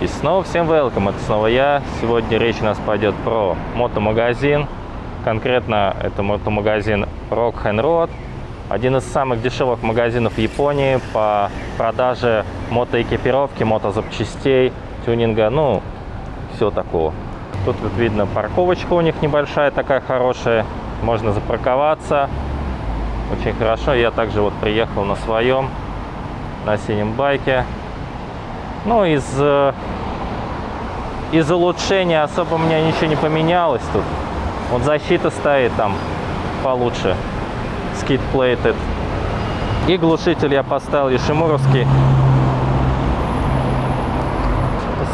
И снова всем welcome, это снова я. Сегодня речь у нас пойдет про мотомагазин. Конкретно это мотомагазин Rock and Road. Один из самых дешевых магазинов Японии по продаже мотоэкипировки, мотозапчастей, тюнинга, ну, все такого. Тут вот видно парковочка у них небольшая, такая хорошая. Можно запарковаться. Очень хорошо. Я также вот приехал на своем, на синем байке. Ну, из, э, из улучшения особо у меня ничего не поменялось тут. Вот защита стоит там получше. Skid plated. И глушитель я поставил Ишимуровский.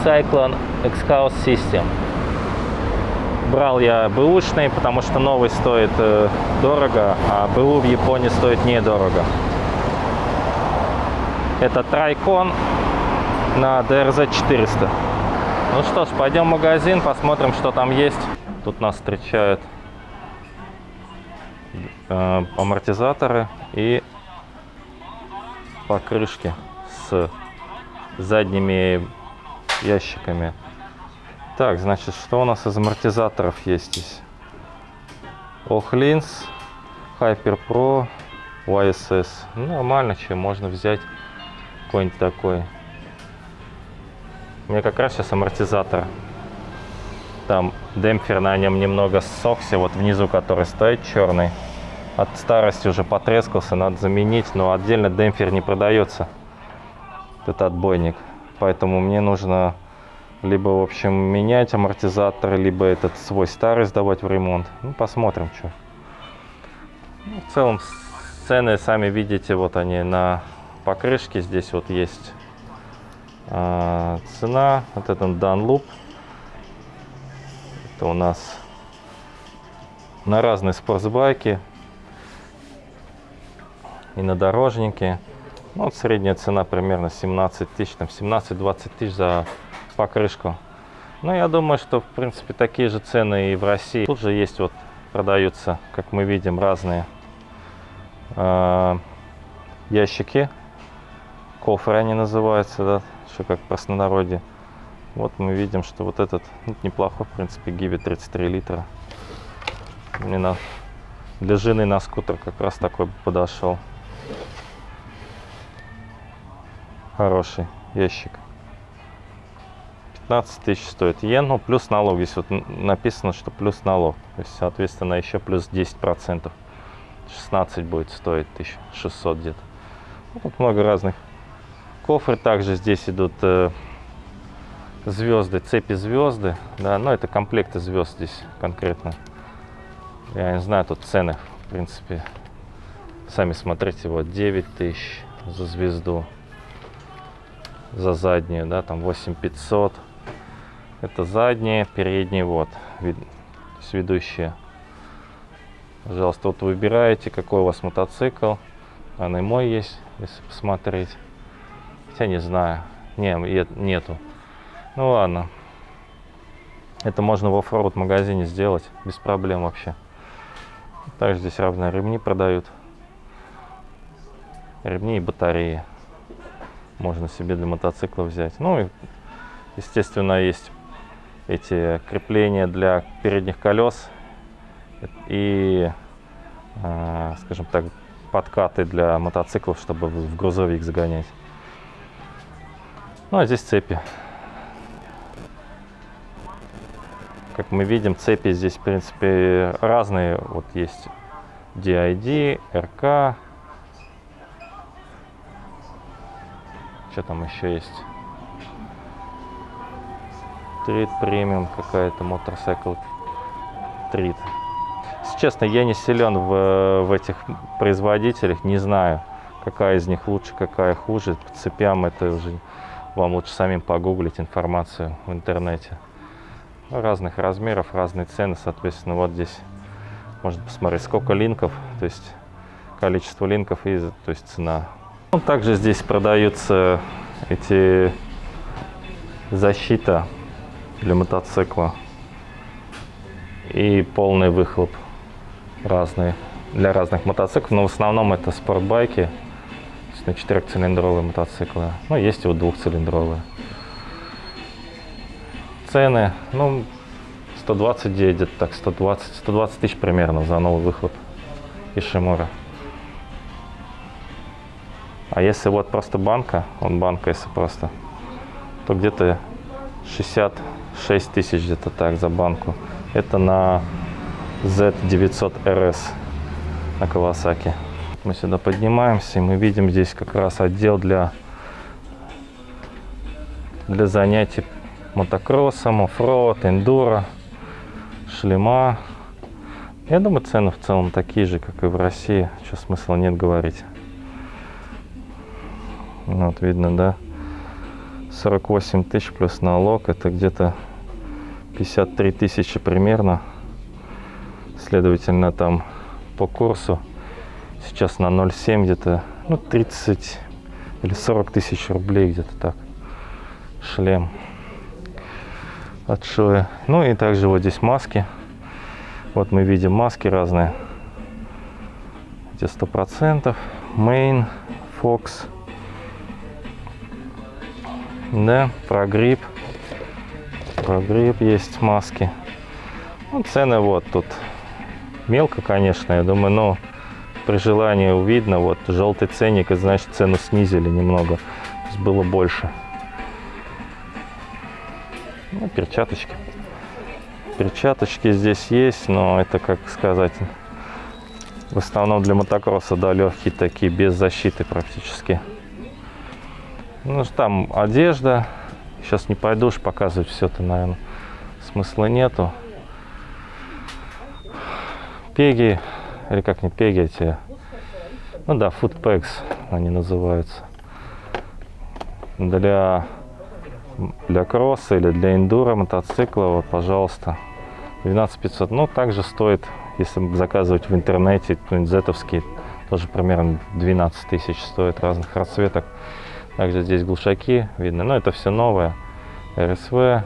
Cyclone X-House System. Брал я бэушный, потому что новый стоит э, дорого, а БУ в Японии стоит недорого. Это Трайкон на DRZ 400. Ну что ж, пойдем в магазин, посмотрим, что там есть. Тут нас встречают э, амортизаторы и покрышки с задними ящиками. Так, значит, что у нас из амортизаторов есть здесь? Охлинс, Hyper Pro, YSS. Ну, нормально, чем можно взять какой-нибудь такой. У меня как раз сейчас амортизатор. Там демпфер на нем немного ссохся, вот внизу, который стоит черный. От старости уже потрескался, надо заменить, но отдельно демпфер не продается. Это отбойник. Поэтому мне нужно либо, в общем, менять амортизатор, либо этот свой старый сдавать в ремонт. Ну, посмотрим, что. Ну, в целом, цены, сами видите, вот они на покрышке. Здесь вот есть а, цена, вот этот Dunlop. Это у нас на разные спортсбайки и на дорожники. Ну, вот средняя цена примерно 17 тысяч, там 17-20 тысяч за покрышку. Ну, я думаю, что, в принципе, такие же цены и в России. Тут же есть вот, продаются, как мы видим, разные э, ящики. Кофры они называются, да, что как в простонародье. Вот мы видим, что вот этот ну, неплохой, в принципе, Гиви 33 литра. На, для жены на скутер как раз такой подошел. Хороший ящик. 15 тысяч стоит йен, ну плюс налог. Здесь вот написано, что плюс налог. То есть, соответственно, еще плюс 10 процентов. 16 будет стоить 1600 где-то. Ну, много разных Кофры также здесь идут э, звезды, цепи звезды. Да, но это комплекты звезд здесь конкретно. Я не знаю, тут цены, в принципе. Сами смотрите, вот 9 тысяч за звезду. За заднюю, да, там 8500. Это задние, передние, вот, вид, ведущие. Пожалуйста, вот выбираете, какой у вас мотоцикл. Он и мой есть, если посмотреть. Хотя не знаю. Не, нету. Ну ладно. Это можно в оффроуд магазине сделать без проблем вообще. Также здесь разные ремни продают. Ремни и батареи. Можно себе для мотоцикла взять. Ну и, естественно, есть эти крепления для передних колес и, э, скажем так, подкаты для мотоциклов, чтобы в грузовик загонять. Ну, а здесь цепи. Как мы видим, цепи здесь, в принципе, разные. Вот есть DID, RK. Что там еще есть? Трит премиум какая-то, мотоцикл Трит. Если честно, я не силен в, в этих производителях, не знаю, какая из них лучше, какая хуже. По цепям это уже вам лучше самим погуглить информацию в интернете. Разных размеров, разные цены, соответственно, вот здесь можно посмотреть, сколько линков, то есть количество линков и то есть цена. Ну, также здесь продаются эти защита для мотоцикла и полный выхлоп разные для разных мотоциклов, но в основном это спортбайки на четырехцилиндровые мотоциклы. Ну, есть и вот двухцилиндровые. цены, ну, 129 где-то так, 120, 120 тысяч примерно за новый выхлоп Ишимура. А если вот просто банка, он банка если просто, то где-то 66 тысяч где-то так за банку. Это на Z900 RS на Kawasaki. Мы сюда поднимаемся, и мы видим здесь как раз отдел для, для занятий мотокроссом, оффроуд, эндуро, шлема. Я думаю, цены в целом такие же, как и в России. Что смысла нет говорить. Вот видно, да? 48 тысяч плюс налог. Это где-то 53 тысячи примерно. Следовательно, там по курсу сейчас на 0,7 где-то ну, 30 или 40 тысяч рублей где-то так. Шлем от Шоя. Ну и также вот здесь маски. Вот мы видим маски разные. Где 100%. Main, Fox. Да, прогрипп. Прогрипп есть маски. Ну, цены вот тут. Мелко, конечно, я думаю, но при желании видно. Вот желтый ценник, и значит цену снизили немного. Было больше. Ну, перчаточки. Перчаточки здесь есть, но это, как сказать, в основном для мотокросса, да, легкие такие, без защиты практически. Ну, там одежда. Сейчас не пойдешь показывать все это, наверное, смысла нету. Пеги, или как не пеги эти, ну да, footpacks они называются. Для, для кросса или для эндуро мотоцикла, вот, пожалуйста, 12 500. Ну, также стоит, если заказывать в интернете, зетовский, тоже примерно 12 тысяч стоит разных расцветок. Также здесь глушаки видно. Но это все новое. РСВ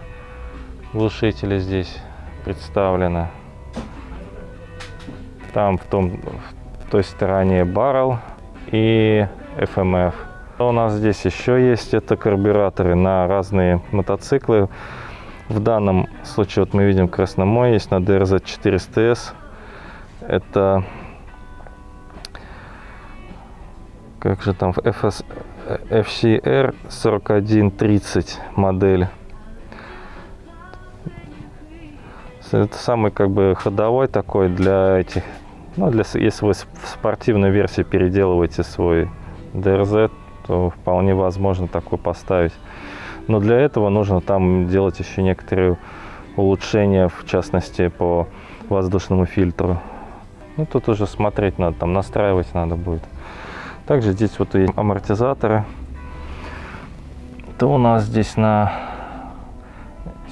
глушители здесь представлены. Там в, том, в той стороне баррел и FMF. Что у нас здесь еще есть? Это карбюраторы на разные мотоциклы. В данном случае вот мы видим красномой есть на DRZ 400S. Это как же там FS, FCR 4130 модель. Это самый как бы ходовой такой для этих, ну, для, если вы в спортивной версии переделываете свой DRZ, то вполне возможно такой поставить. Но для этого нужно там делать еще некоторые улучшения, в частности по воздушному фильтру. Ну, тут уже смотреть надо, там настраивать надо будет. Также здесь вот есть амортизаторы. То у нас здесь на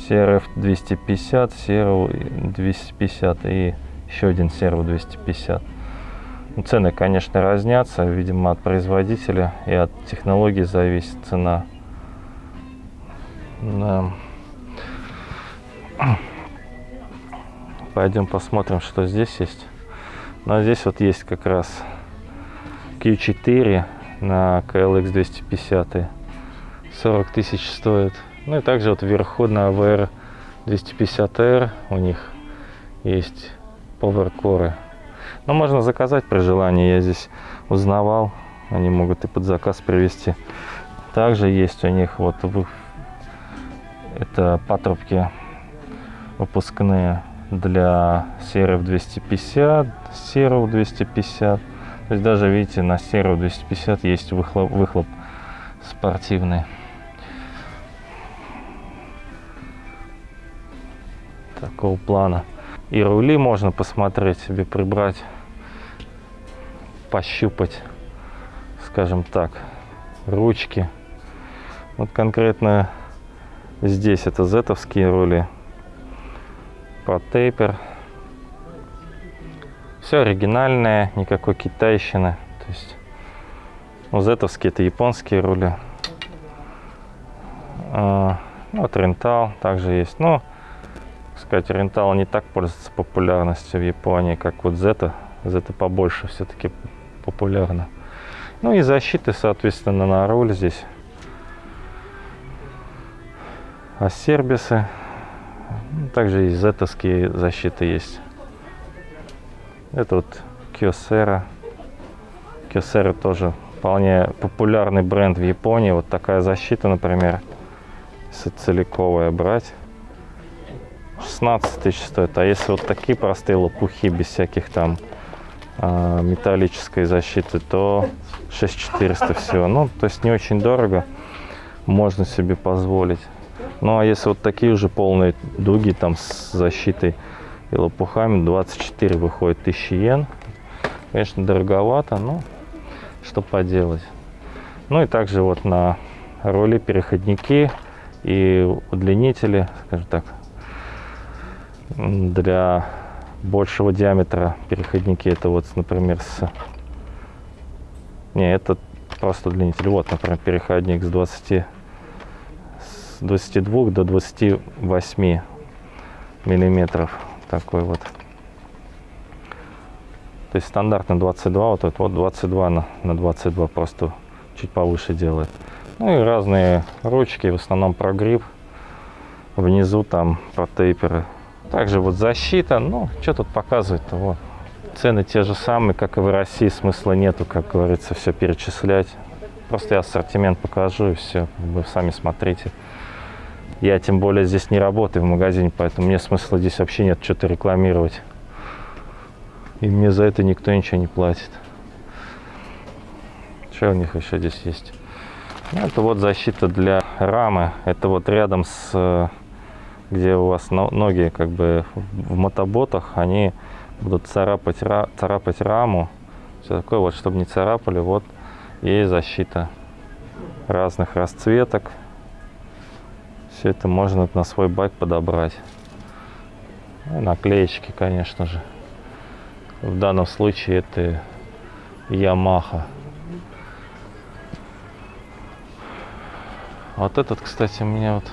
CRF 250, CRV 250 и еще один CRV 250. Ну, цены, конечно, разнятся, видимо, от производителя и от технологии зависит цена. Да. Пойдем посмотрим, что здесь есть. Ну, а здесь вот есть как раз Q4 на KLX 250. 40 тысяч стоит. Ну и также вот вверху на VR 250R у них есть поверкоры. Но можно заказать при желании. Я здесь узнавал. Они могут и под заказ привезти. Также есть у них вот это патрубки выпускные для серов 250, серов 250. То есть даже, видите, на Серу 250 есть выхлоп, выхлоп спортивный. Такого плана. И рули можно посмотреть себе, прибрать, пощупать, скажем так, ручки. Вот конкретно здесь это зетовские рули, по тейпер все оригинальное, никакой китайщины. То есть у зетовские это японские рули. А, ну, вот рентал также есть. Но, сказать, рентал не так пользуется популярностью в Японии, как вот зета. Зета побольше все-таки популярна. Ну и защиты, соответственно, на руль здесь. Ассербисы Ну, Также и зетовские защиты есть. Это вот Kyocera. Kyocera тоже вполне популярный бренд в Японии. Вот такая защита, например, если целиковая брать, 16 тысяч стоит. А если вот такие простые лопухи, без всяких там а, металлической защиты, то 6400 всего. Ну, то есть не очень дорого, можно себе позволить. Ну, а если вот такие уже полные дуги там с защитой и лопухами, 24 выходит 1000 йен. Конечно, дороговато, но что поделать. Ну и также вот на роли переходники и удлинители, скажем так, для большего диаметра переходники. Это вот, например, с... Не, это просто удлинитель. Вот, например, переходник с 20 с 22 до 28 миллиметров. Такой вот. То есть стандартно 22, вот этот вот 22 на, на 22 просто чуть повыше делает. Ну и разные ручки, в основном прогриб. Внизу там протейперы. Также вот защита, ну, что тут показывать-то, вот. Цены те же самые, как и в России, смысла нету, как говорится, все перечислять. Просто я ассортимент покажу и все, вы сами смотрите. Я тем более здесь не работаю в магазине, поэтому мне смысла здесь вообще нет что-то рекламировать. И мне за это никто ничего не платит. Что у них еще здесь есть? Это вот защита для рамы. Это вот рядом с, э, где у вас ноги как бы в мотоботах, они будут царапать, царапать раму. Все такое вот, чтобы не царапали. Вот и защита разных расцветок. Все это можно на свой байк подобрать. Ну, наклеечки, конечно же. В данном случае это Yamaha. Вот этот, кстати, меня вот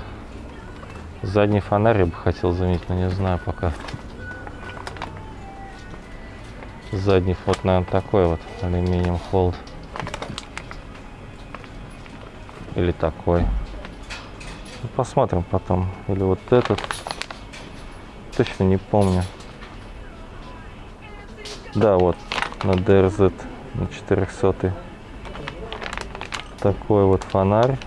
задний фонарь я бы хотел заметить, но не знаю пока. Задний вот, наверное, такой вот алюминиум холд. Или такой. Ну, посмотрим потом. Или вот этот. Точно не помню. Да, вот на DRZ на 400 такой вот фонарь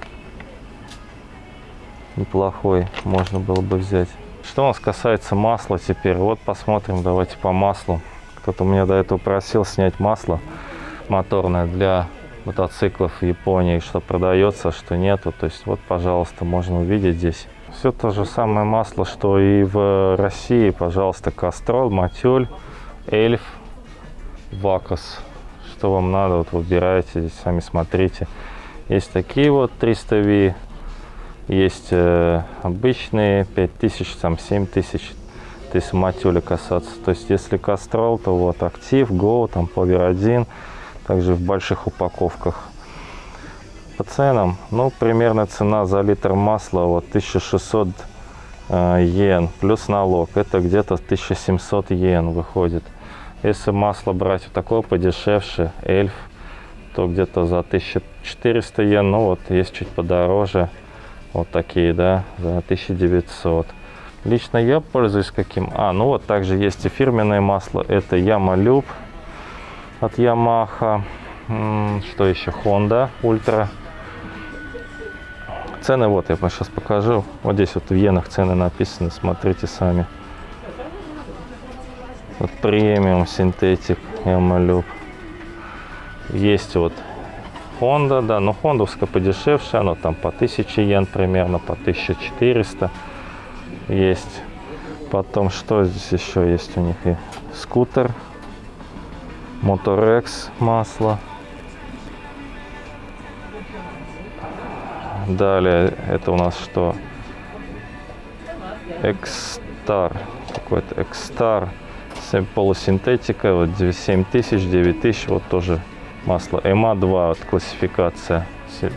неплохой можно было бы взять. Что у нас касается масла теперь вот посмотрим давайте по маслу. Кто-то меня до этого просил снять масло моторное для мотоциклов в Японии что продается что нету. То есть вот пожалуйста можно увидеть здесь. Все то же самое масло что и в России. Пожалуйста Кастрол Матюль Эльф Вакос. Что вам надо, вот выбираете, здесь сами смотрите. Есть такие вот 300V, есть э, обычные 5000, там 7000, если матюля касаться. То есть если кастрол, то вот актив, Go, там Power 1, также в больших упаковках. По ценам, ну, примерно цена за литр масла вот 1600 э, йен плюс налог. Это где-то 1700 йен выходит. Если масло брать вот такое подешевше, эльф, то где-то за 1400 йен, ну вот есть чуть подороже, вот такие, да, за 1900. Лично я пользуюсь каким? А, ну вот также есть и фирменное масло, это Ямалюб от Yamaha. Что еще? Honda Ultra. Цены вот, я вам сейчас покажу. Вот здесь вот в иенах цены написаны, смотрите сами. Вот премиум синтетик Ямалюб. Есть вот Honda, да, но хондовская подешевше, оно там по 1000 йен примерно, по 1400 есть. Потом, что здесь еще есть у них? И скутер, Motorex масло. Далее, это у нас что? Экстар, какой-то Экстар полусинтетика, вот 7000, 9000, вот тоже масло ЭМА-2, вот классификация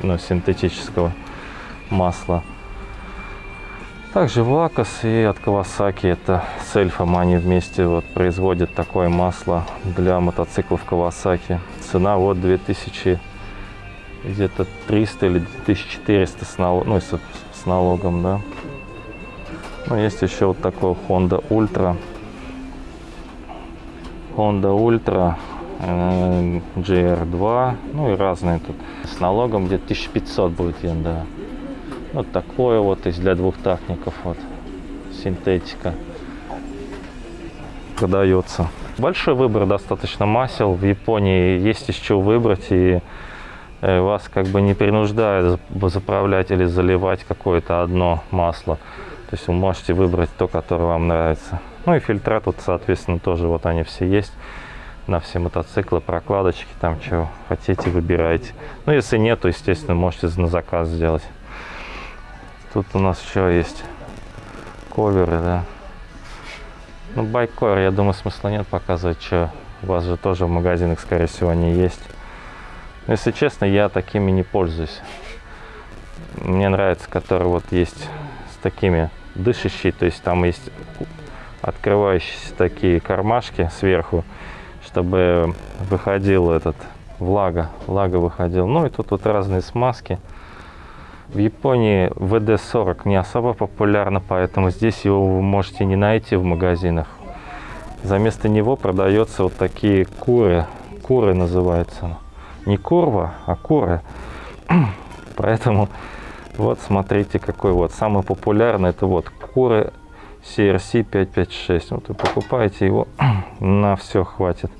ну, синтетического масла. Также Вакас и от Kawasaki, это с эльфом они вместе вот производят такое масло для мотоциклов Kawasaki. Цена вот 2000, где-то 300 или 2400 с, налог, ну, с, с налогом, да. Ну, есть еще вот такой Honda Ultra. Honda Ultra GR2. Ну и разные тут. С налогом где-то 1500 будет йен, да. Вот такое вот есть для двухтактников. Вот. Синтетика. Продается. Большой выбор достаточно масел. В Японии есть из чего выбрать. И э, вас как бы не принуждают заправлять или заливать какое-то одно масло. То есть вы можете выбрать то, которое вам нравится. Ну и фильтра тут, соответственно, тоже вот они все есть. На все мотоциклы, прокладочки, там что хотите, выбирайте. Ну, если нет, то, естественно, можете на заказ сделать. Тут у нас еще есть коверы, да. Ну, байкор, я думаю, смысла нет показывать, что у вас же тоже в магазинах, скорее всего, они есть. Но, если честно, я такими не пользуюсь. Мне нравится, который вот есть с такими дышащий, то есть там есть открывающиеся такие кармашки сверху, чтобы выходил этот влага, влага выходил. Ну и тут вот разные смазки. В Японии VD40 не особо популярно, поэтому здесь его вы можете не найти в магазинах. За место него продается вот такие куры. Куры называются. Не курва, а куры. Поэтому вот смотрите, какой вот самый популярный, это вот Куры CRC 556. Вот вы покупаете его, на все хватит.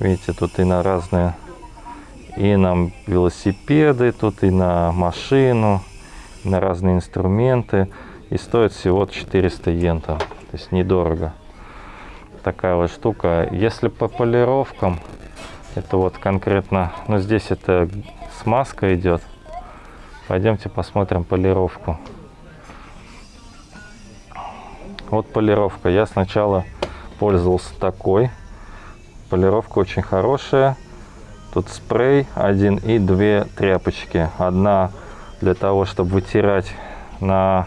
Видите, тут и на разные, и на велосипеды, тут и на машину, и на разные инструменты. И стоит всего 400 йен там, то есть недорого. Такая вот штука. Если по полировкам, это вот конкретно, ну здесь это смазка идет, Пойдемте посмотрим полировку. Вот полировка. Я сначала пользовался такой. Полировка очень хорошая. Тут спрей один и две тряпочки. Одна для того, чтобы вытирать на...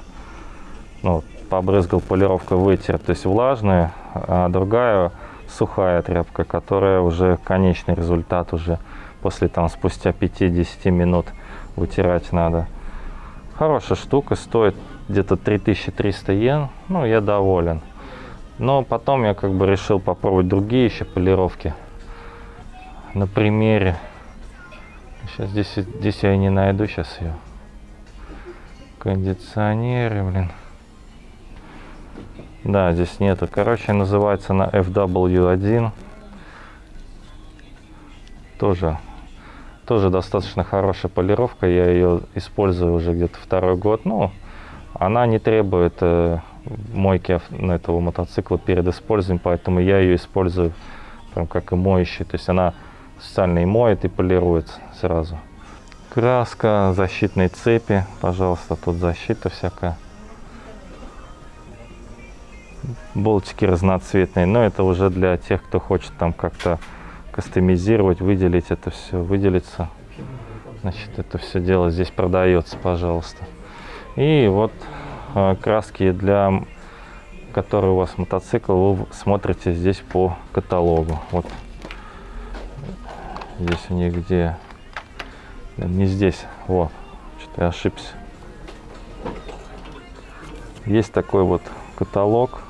Ну, побрызгал полировка, вытер, то есть влажную, а другая сухая тряпка, которая уже конечный результат уже после там спустя 5-10 минут вытирать надо. Хорошая штука, стоит где-то 3300 йен. Ну, я доволен. Но потом я как бы решил попробовать другие еще полировки. На примере. Сейчас здесь, здесь я не найду сейчас ее. Кондиционеры, блин. Да, здесь нету. Короче, называется на FW1. Тоже тоже достаточно хорошая полировка, я ее использую уже где-то второй год. Ну, она не требует э, мойки этого мотоцикла перед использованием, поэтому я ее использую прям как и моющий. То есть она специально и моет, и полирует сразу. Краска, защитные цепи, пожалуйста, тут защита всякая. Болтики разноцветные, но это уже для тех, кто хочет там как-то кастомизировать, выделить это все, выделиться. Значит, это все дело здесь продается, пожалуйста. И вот краски для которые у вас мотоцикл, вы смотрите здесь по каталогу. Вот здесь у них где не здесь, вот, что-то я ошибся. Есть такой вот каталог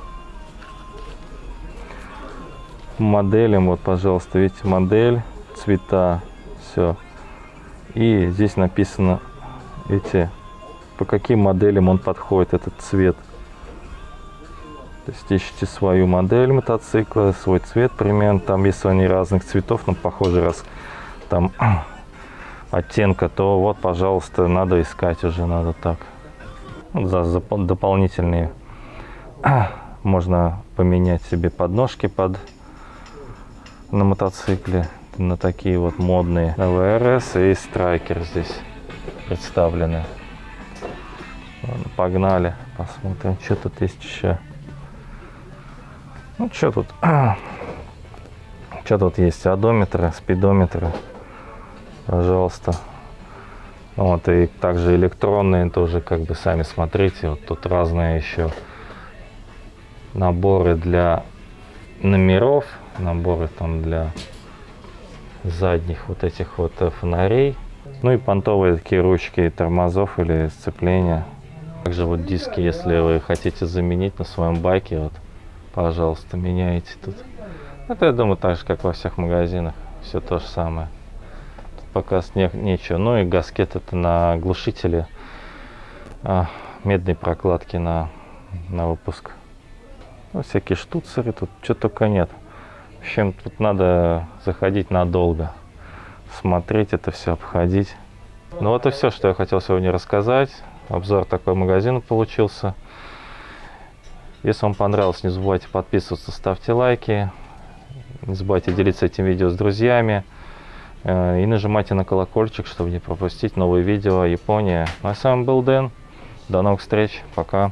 моделям. Вот, пожалуйста, видите, модель, цвета, все. И здесь написано эти, по каким моделям он подходит, этот цвет. То есть ищите свою модель мотоцикла, свой цвет примерно. Там, если они разных цветов, но похоже, раз там оттенка, то вот, пожалуйста, надо искать уже, надо так. За, за дополнительные можно поменять себе подножки под на мотоцикле, на такие вот модные ВРС и Страйкер здесь представлены. Ладно, погнали, посмотрим, что тут есть еще. Ну, что тут? что тут есть? Одометры, спидометры. Пожалуйста. Вот, и также электронные тоже, как бы, сами смотрите. Вот тут разные еще наборы для номеров наборы там для задних вот этих вот э, фонарей. Ну и понтовые такие ручки тормозов или сцепления. Также вот диски, если вы хотите заменить на своем байке, вот, пожалуйста, меняйте тут. Это, я думаю, так же, как во всех магазинах. Все то же самое. Тут пока не, нечего. Ну и гаскет это на глушителе. А, медные прокладки на, на выпуск. Ну, всякие штуцеры, тут что только нет. В общем, тут надо заходить надолго. Смотреть это все, обходить. Ну вот и все, что я хотел сегодня рассказать. Обзор такой магазин получился. Если вам понравилось, не забывайте подписываться, ставьте лайки. Не забывайте делиться этим видео с друзьями. Э, и нажимайте на колокольчик, чтобы не пропустить новые видео о Японии. Ну, а с вами был Дэн. До новых встреч. Пока.